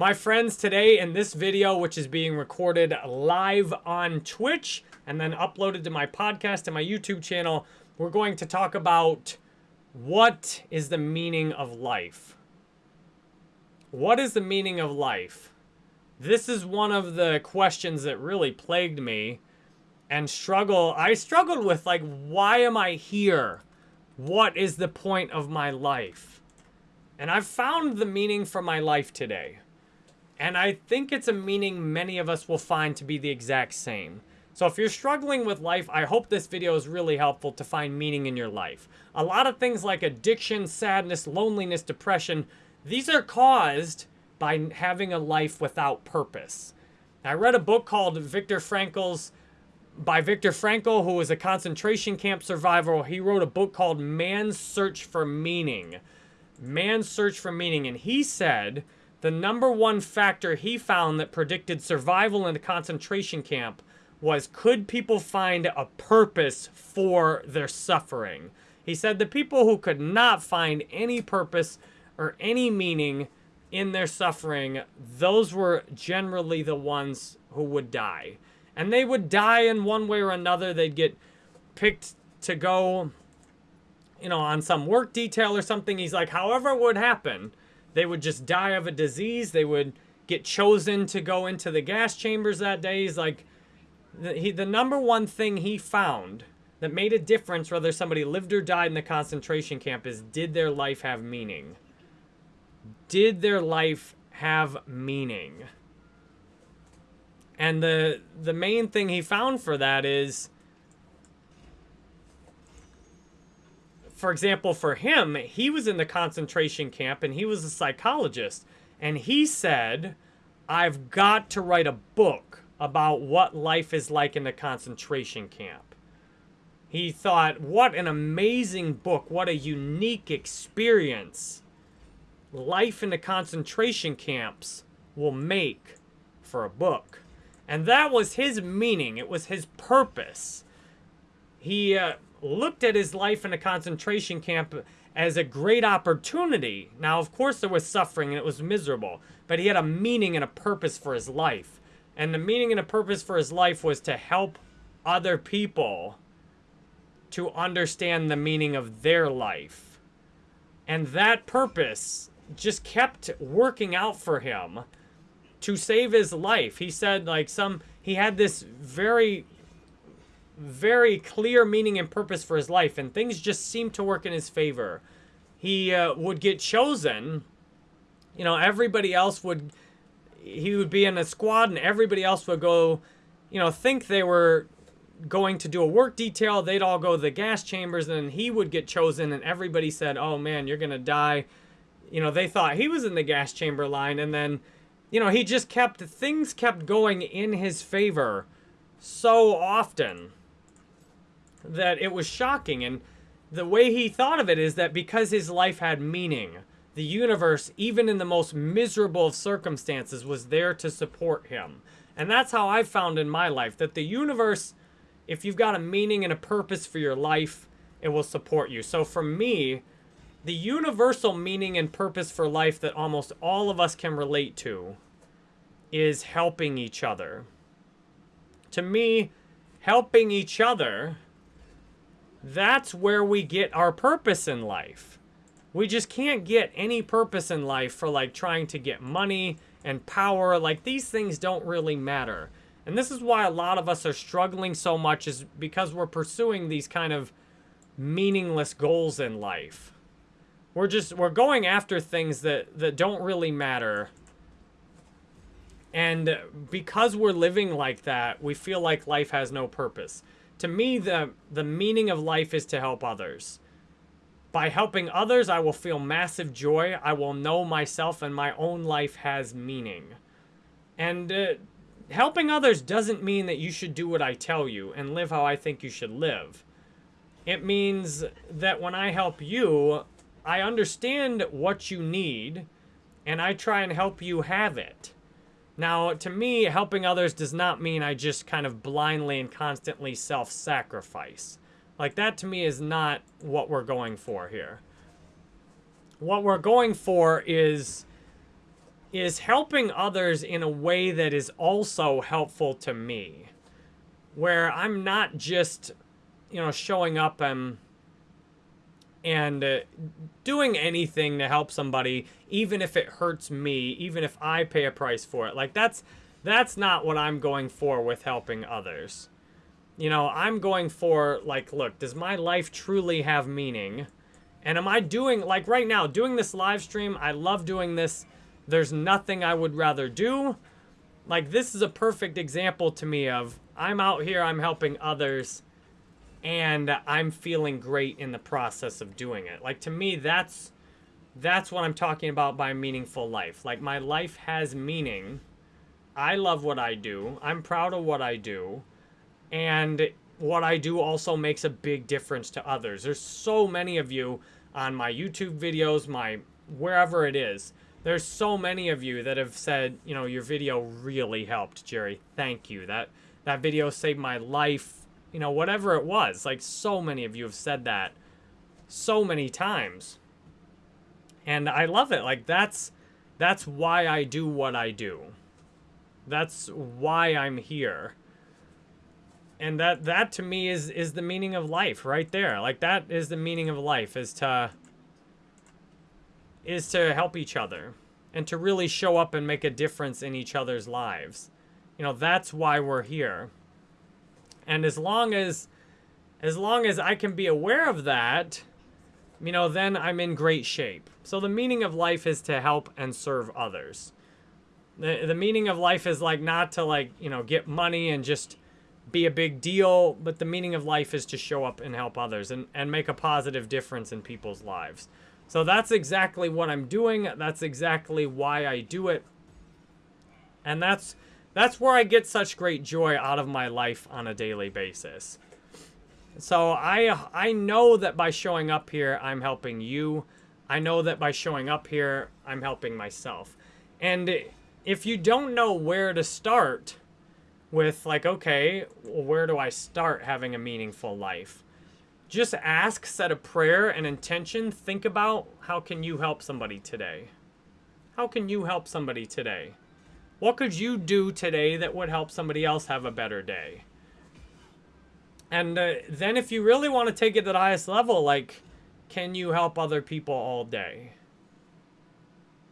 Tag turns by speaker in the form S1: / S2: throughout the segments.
S1: My friends, today in this video, which is being recorded live on Twitch and then uploaded to my podcast and my YouTube channel, we're going to talk about what is the meaning of life. What is the meaning of life? This is one of the questions that really plagued me and struggle. I struggled with like, why am I here? What is the point of my life? And I've found the meaning for my life today. And I think it's a meaning many of us will find to be the exact same. So if you're struggling with life, I hope this video is really helpful to find meaning in your life. A lot of things like addiction, sadness, loneliness, depression, these are caused by having a life without purpose. I read a book called Viktor Frankl's by Viktor Frankl, who was a concentration camp survivor. He wrote a book called Man's Search for Meaning. Man's Search for Meaning. And he said the number one factor he found that predicted survival in a concentration camp was could people find a purpose for their suffering? He said the people who could not find any purpose or any meaning in their suffering, those were generally the ones who would die. And they would die in one way or another. They'd get picked to go, you know, on some work detail or something. He's like, however it would happen, they would just die of a disease. They would get chosen to go into the gas chambers that day. He's like, the, he, the number one thing he found that made a difference whether somebody lived or died in the concentration camp is did their life have meaning? Did their life have meaning? And the the main thing he found for that is for example, for him, he was in the concentration camp and he was a psychologist. And he said, I've got to write a book about what life is like in the concentration camp. He thought, what an amazing book. What a unique experience life in the concentration camps will make for a book. And that was his meaning. It was his purpose. He uh, looked at his life in a concentration camp as a great opportunity. Now, of course, there was suffering and it was miserable, but he had a meaning and a purpose for his life. And the meaning and a purpose for his life was to help other people to understand the meaning of their life. And that purpose just kept working out for him to save his life. He said, like, some, he had this very very clear meaning and purpose for his life, and things just seemed to work in his favor. He uh, would get chosen. You know, everybody else would, he would be in a squad, and everybody else would go, you know, think they were going to do a work detail. They'd all go to the gas chambers, and he would get chosen, and everybody said, oh man, you're going to die. You know, they thought he was in the gas chamber line, and then, you know, he just kept, things kept going in his favor so often that it was shocking. And the way he thought of it is that because his life had meaning, the universe, even in the most miserable of circumstances, was there to support him. And that's how I've found in my life that the universe, if you've got a meaning and a purpose for your life, it will support you. So for me, the universal meaning and purpose for life that almost all of us can relate to is helping each other. To me, helping each other that's where we get our purpose in life. We just can't get any purpose in life for like trying to get money and power. Like these things don't really matter. And this is why a lot of us are struggling so much is because we're pursuing these kind of meaningless goals in life. We're just, we're going after things that, that don't really matter. And because we're living like that, we feel like life has no purpose to me, the, the meaning of life is to help others. By helping others, I will feel massive joy. I will know myself and my own life has meaning. And uh, helping others doesn't mean that you should do what I tell you and live how I think you should live. It means that when I help you, I understand what you need and I try and help you have it. Now, to me, helping others does not mean I just kind of blindly and constantly self-sacrifice. Like, that to me is not what we're going for here. What we're going for is is helping others in a way that is also helpful to me. Where I'm not just, you know, showing up and and uh, doing anything to help somebody even if it hurts me, even if I pay a price for it. Like that's that's not what I'm going for with helping others. You know, I'm going for like, look, does my life truly have meaning? And am I doing like right now, doing this live stream, I love doing this there's nothing I would rather do. Like, this is a perfect example to me of I'm out here, I'm helping others, and I'm feeling great in the process of doing it. Like, to me, that's that's what I'm talking about by meaningful life. Like, my life has meaning. I love what I do. I'm proud of what I do. And what I do also makes a big difference to others. There's so many of you on my YouTube videos, my wherever it is, there's so many of you that have said, you know, your video really helped, Jerry. Thank you. That that video saved my life. You know, whatever it was. Like so many of you have said that so many times. And I love it. Like that's that's why I do what I do. That's why I'm here. And that that to me is is the meaning of life right there. Like that is the meaning of life is to is to help each other and to really show up and make a difference in each other's lives. You know, that's why we're here. And as long as as long as I can be aware of that, you know, then I'm in great shape. So the meaning of life is to help and serve others. The, the meaning of life is like not to like, you know, get money and just be a big deal, but the meaning of life is to show up and help others and, and make a positive difference in people's lives. So that's exactly what I'm doing. That's exactly why I do it. And that's that's where I get such great joy out of my life on a daily basis. So I I know that by showing up here I'm helping you. I know that by showing up here I'm helping myself. And if you don't know where to start with like okay, where do I start having a meaningful life? just ask, set a prayer, and intention. Think about how can you help somebody today? How can you help somebody today? What could you do today that would help somebody else have a better day? And uh, then if you really want to take it to the highest level, like, can you help other people all day?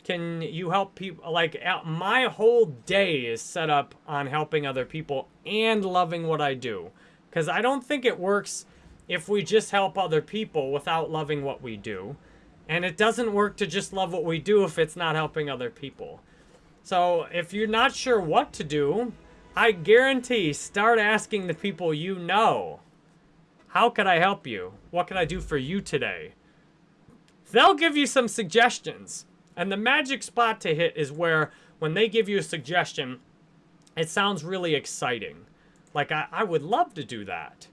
S1: Can you help people? Like, my whole day is set up on helping other people and loving what I do. Because I don't think it works if we just help other people without loving what we do. And it doesn't work to just love what we do if it's not helping other people. So if you're not sure what to do, I guarantee start asking the people you know. How could I help you? What can I do for you today? They'll give you some suggestions. And the magic spot to hit is where when they give you a suggestion, it sounds really exciting. Like, I, I would love to do that.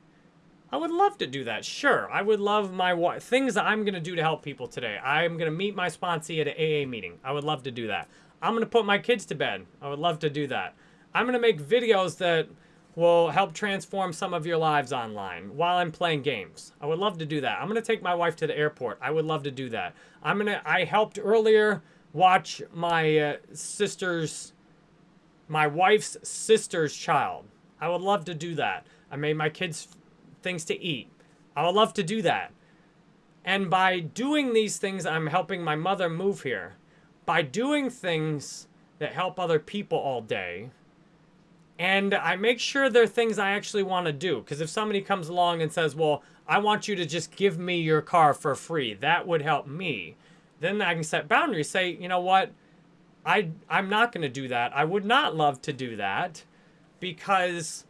S1: I would love to do that. Sure, I would love my things that I'm gonna do to help people today. I'm gonna meet my sponsee at an AA meeting. I would love to do that. I'm gonna put my kids to bed. I would love to do that. I'm gonna make videos that will help transform some of your lives online while I'm playing games. I would love to do that. I'm gonna take my wife to the airport. I would love to do that. I'm gonna. I helped earlier watch my uh, sister's, my wife's sister's child. I would love to do that. I made my kids things to eat. I would love to do that. And by doing these things, I'm helping my mother move here. By doing things that help other people all day, and I make sure they're things I actually want to do. Because if somebody comes along and says, well, I want you to just give me your car for free, that would help me. Then I can set boundaries. Say, you know what? I, I'm not going to do that. I would not love to do that because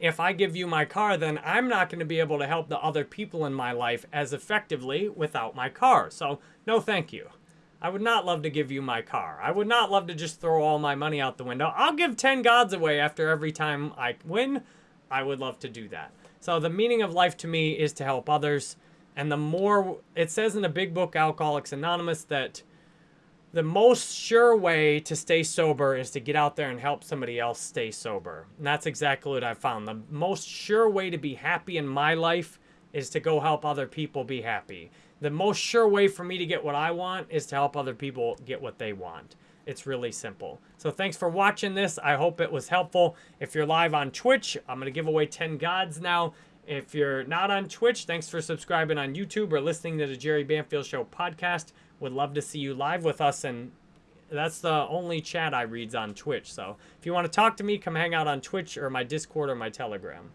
S1: if I give you my car, then I'm not going to be able to help the other people in my life as effectively without my car. So, no thank you. I would not love to give you my car. I would not love to just throw all my money out the window. I'll give 10 gods away after every time I win. I would love to do that. So the meaning of life to me is to help others. And the more, it says in the big book, Alcoholics Anonymous, that the most sure way to stay sober is to get out there and help somebody else stay sober. And that's exactly what I found. The most sure way to be happy in my life is to go help other people be happy. The most sure way for me to get what I want is to help other people get what they want. It's really simple. So thanks for watching this. I hope it was helpful. If you're live on Twitch, I'm going to give away 10 gods now. If you're not on Twitch, thanks for subscribing on YouTube or listening to the Jerry Banfield Show podcast. Would love to see you live with us and that's the only chat I reads on Twitch. So if you want to talk to me, come hang out on Twitch or my Discord or my Telegram.